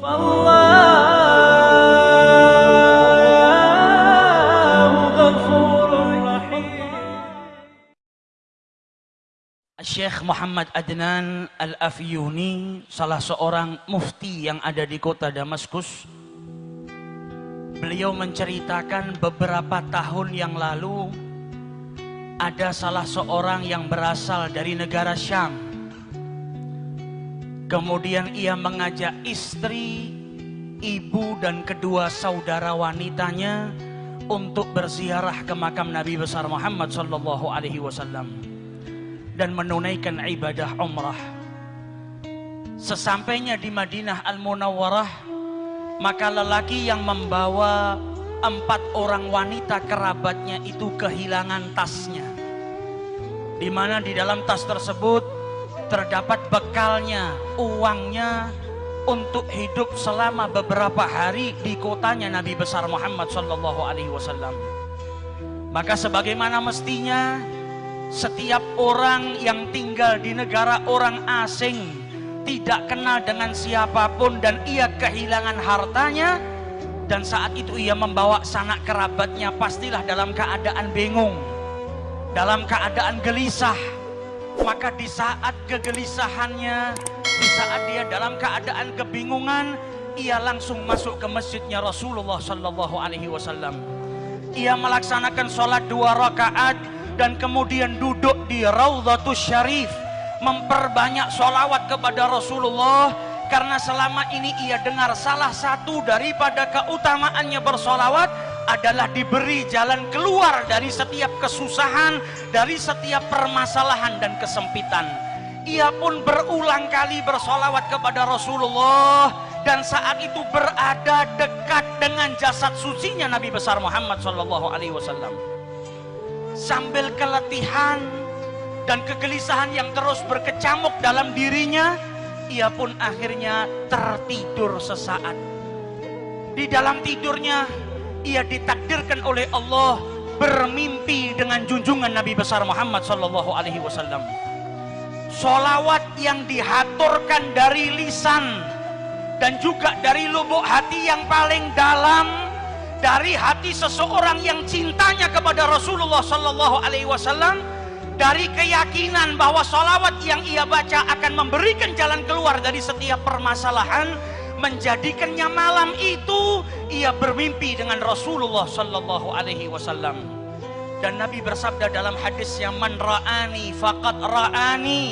Syekh Muhammad Adnan Al-Afyuni, salah seorang mufti yang ada di kota Damaskus. Beliau menceritakan beberapa tahun yang lalu ada salah seorang yang berasal dari negara Syam. Kemudian ia mengajak istri, ibu dan kedua saudara wanitanya untuk berziarah ke makam Nabi besar Muhammad sallallahu alaihi wasallam dan menunaikan ibadah umrah. Sesampainya di Madinah Al-Munawwarah, maka lelaki yang membawa empat orang wanita kerabatnya itu kehilangan tasnya. Di mana di dalam tas tersebut terdapat bekalnya, uangnya untuk hidup selama beberapa hari di kotanya Nabi besar Muhammad sallallahu alaihi wasallam. Maka sebagaimana mestinya setiap orang yang tinggal di negara orang asing tidak kenal dengan siapa pun dan ia kehilangan hartanya dan saat itu ia membawa sanak kerabatnya pastilah dalam keadaan bingung dalam keadaan gelisah maka di saat kegelisahannya di saat dia dalam keadaan kebingungan ia langsung masuk ke masjidnya Rasulullah Sallallahu Alaihi Wasallam. Ia melaksanakan sholat dua rakaat dan kemudian duduk di Raudhatus Syarif memperbanyak solawat kepada Rasulullah. Karena selama ini ia dengar salah satu daripada keutamaannya bersolawat adalah diberi jalan keluar dari setiap kesusahan dari setiap permasalahan dan kesempitan. Ia pun berulang kali bersolawat kepada Rasulullah dan saat itu berada dekat dengan jasad sucinya Nabi besar Muhammad Sallallahu Alaihi Wasallam. Sambil keletihan dan kegelisahan yang terus berkecamuk dalam dirinya ia pun akhirnya tertidur sesaat. Di dalam tidurnya ia ditakdirkan oleh Allah bermimpi dengan junjungan Nabi besar Muhammad sallallahu alaihi wasallam. Solawat yang dihaturkan dari lisan dan juga dari lubuk hati yang paling dalam dari hati seseorang yang cintanya kepada Rasulullah Sallallahu Alaihi Wasallam dari keyakinan bahwa salawat yang ia baca akan memberikan jalan keluar dari setiap permasalahan menjadikannya malam itu ia bermimpi dengan Rasulullah Sallallahu Alaihi Wasallam. Dan Nabi bersabda dalam hadis yang man ra'ani ra'ani.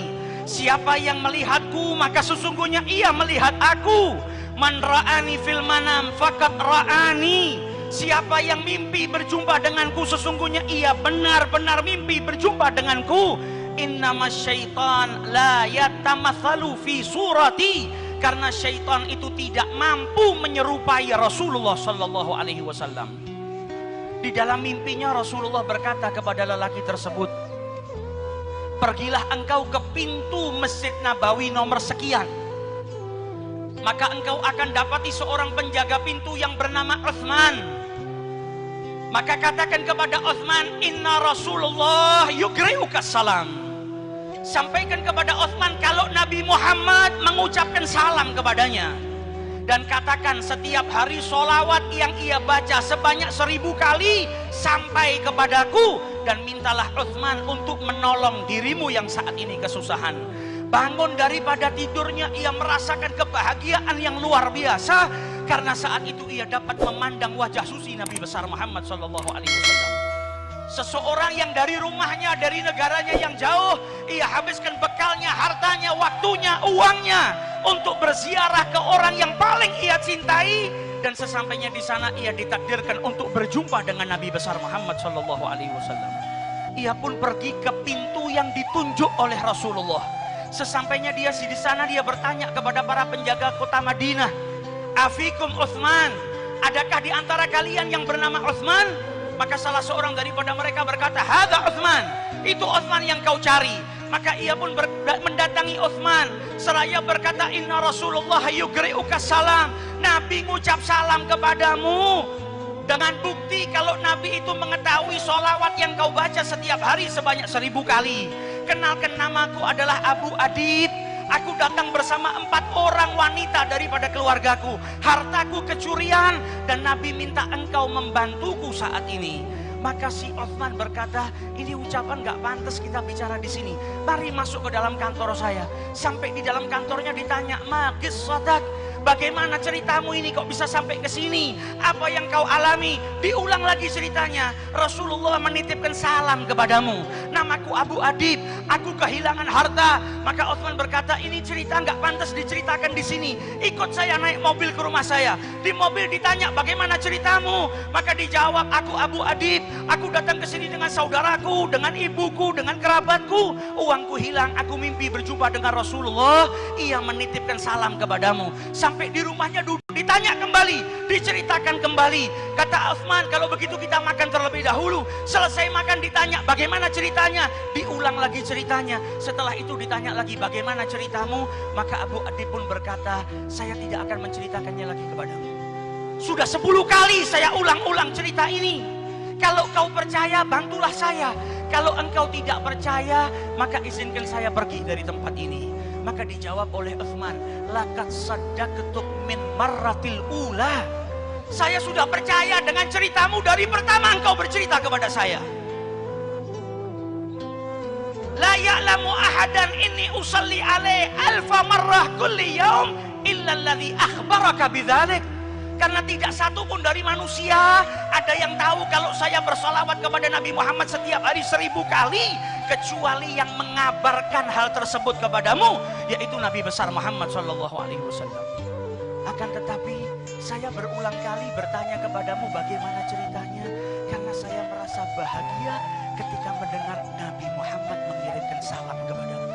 Siapa yang melihatku maka sesungguhnya ia melihat aku. Man ra'ani fil manam faqad ra'ani. Siapa yang mimpi berjumpa denganku sesungguhnya ia benar-benar mimpi berjumpa denganku. Innama syaitan la yatamathalu fi surati karena syaitan itu tidak mampu menyerupai Rasulullah sallallahu alaihi wasallam. Di dalam mimpinya Rasulullah berkata kepada lelaki tersebut, "Pergilah engkau ke pintu Masjid Nabawi nomor sekian." maka engkau akan dapati seorang penjaga pintu yang bernama Uthman maka katakan kepada Uthman, Inna Rasulullah yugri'uka salam. Sampaikan kepada Uthman kalau Nabi Muhammad mengucapkan salam kepadanya. Dan katakan setiap hari solawat yang ia baca sebanyak seribu kali sampai kepadaku. Dan mintalah Uthman untuk menolong dirimu yang saat ini kesusahan. Bangun daripada tidurnya ia merasakan kebahagiaan yang luar biasa karena saat itu ia dapat memandang wajah suci Nabi besar Muhammad Sallallahu Alaihi Wasallam. Seseorang yang dari rumahnya, dari negaranya yang jauh, ia habiskan bekalnya, hartanya, waktunya, uangnya untuk berziarah ke orang yang paling ia cintai dan sesampainya di sana ia ditakdirkan untuk berjumpa dengan Nabi besar Muhammad Sallallahu Alaihi Wasallam. Ia pun pergi ke pintu yang ditunjuk oleh Rasulullah. Sesampainya dia di sana dia bertanya kepada para penjaga kota Madinah, afikum Uthman adakah di antara kalian yang bernama Uthman maka salah seorang daripada mereka berkata hadha Uthman itu Uthman yang kau cari. Maka ia pun mendatangi Uthman. Seraya berkata inna Rasulullah yugri'uka salam. Nabi ngucap salam kepadamu. Dengan bukti kalau Nabi itu mengetahui solawat yang kau baca setiap hari sebanyak seribu kali. Kenalkan namaku adalah Abu Adib Aku datang bersama empat orang wanita daripada keluargaku. Hartaku kecurian dan Nabi minta engkau membantuku saat ini. Maka si Osman berkata, ini ucapan gak pantas kita bicara di sini. Mari masuk ke dalam kantor saya. Sampai di dalam kantornya ditanya, magis sodak, Bagaimana ceritamu ini kok bisa sampai ke sini? Apa yang kau alami? Diulang lagi ceritanya. Rasulullah menitipkan salam kepadamu. Namaku Abu Adib. Aku kehilangan harta. Maka Utsman berkata, ini cerita nggak pantas diceritakan di sini. Ikut saya naik mobil ke rumah saya. Di mobil ditanya bagaimana ceritamu? Maka dijawab, aku Abu Adib. Aku datang ke sini dengan saudaraku, dengan ibuku, dengan kerabatku. Uangku hilang. Aku mimpi berjumpa dengan Rasulullah. Ia menitipkan salam kepadamu. Sampai sampai di rumahnya duduk. Ditanya kembali diceritakan kembali. Kata Utsman kalau begitu kita makan terlebih dahulu. Selesai makan ditanya bagaimana ceritanya? Diulang lagi ceritanya. Setelah itu ditanya lagi bagaimana ceritamu? Maka Abu Adi pun berkata saya tidak akan menceritakannya lagi kepadamu. Sudah sepuluh kali saya ulang-ulang cerita ini. Kalau kau percaya bantulah saya. Kalau engkau tidak percaya maka izinkan saya pergi dari tempat ini maka dijawab oleh Uthman, lakat ketuk min marratil ula. Saya sudah percaya dengan ceritamu dari pertama engkau bercerita kepada saya. La ya'lamu ahadan inni usalli alaih alfa marrah kulli yaum illa alladhi akhbaraka bidzalik. Karena tidak satu pun dari manusia ada yang tahu kalau saya bersolawat kepada Nabi Muhammad setiap hari seribu kali kecuali yang mengabarkan hal tersebut kepadamu yaitu Nabi besar Muhammad Wasallam. Akan tetapi saya berulang kali bertanya kepadamu bagaimana ceritanya karena saya merasa bahagia ketika mendengar Nabi Muhammad mengirimkan salam kepadamu.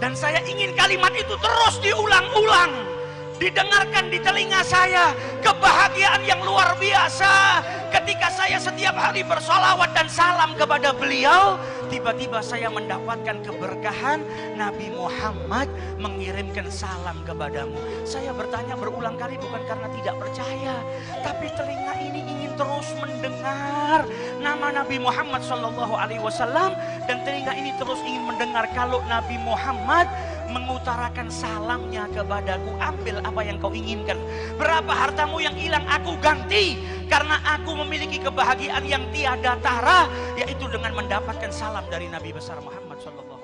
Dan saya ingin kalimat itu terus diulang-ulang didengarkan di telinga saya kebahagiaan yang luar biasa. Ketika saya setiap hari bersolawat dan salam kepada beliau tiba-tiba saya mendapatkan keberkahan. Nabi Muhammad mengirimkan salam kepadamu. Saya bertanya berulang kali bukan karena tidak percaya tapi telinga ini ingin terus mendengar nama Nabi Muhammad Wasallam dan telinga ini terus ingin mendengar kalau Nabi Muhammad mengutarakan salamnya kepadaku. Ambil apa yang kau inginkan. Berapa hartamu yang hilang aku ganti. Karena aku memiliki kebahagiaan yang tiada tara yaitu dengan mendapatkan salam dari Nabi besar Muhammad sallallahu